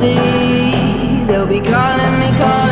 see. They'll be calling me, calling